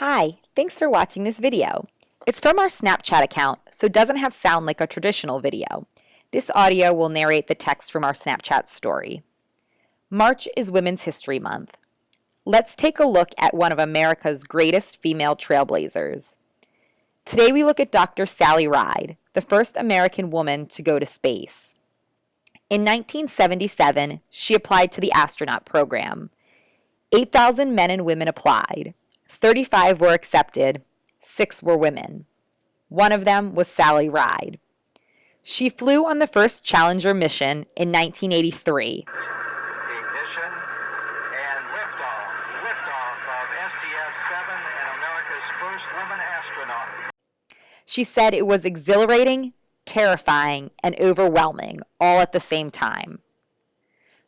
Hi, thanks for watching this video. It's from our Snapchat account, so it doesn't have sound like a traditional video. This audio will narrate the text from our Snapchat story. March is Women's History Month. Let's take a look at one of America's greatest female trailblazers. Today we look at Dr. Sally Ride, the first American woman to go to space. In 1977, she applied to the astronaut program. 8,000 men and women applied. 35 were accepted, six were women. One of them was Sally Ride. She flew on the first Challenger mission in 1983. Ignition and liftoff. Liftoff of STS-7 and America's first woman astronaut. She said it was exhilarating, terrifying, and overwhelming all at the same time.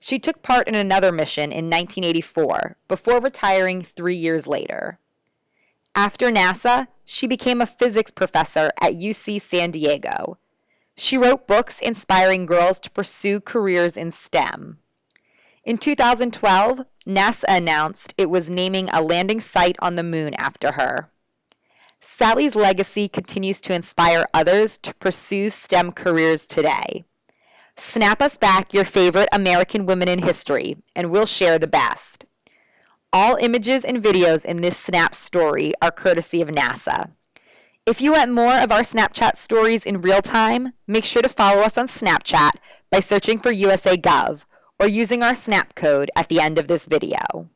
She took part in another mission in 1984 before retiring three years later. After NASA, she became a physics professor at UC San Diego. She wrote books inspiring girls to pursue careers in STEM. In 2012, NASA announced it was naming a landing site on the moon after her. Sally's legacy continues to inspire others to pursue STEM careers today. Snap us back your favorite American women in history, and we'll share the best. All images and videos in this Snap story are courtesy of NASA. If you want more of our Snapchat stories in real time, make sure to follow us on Snapchat by searching for USA Gov or using our Snap code at the end of this video.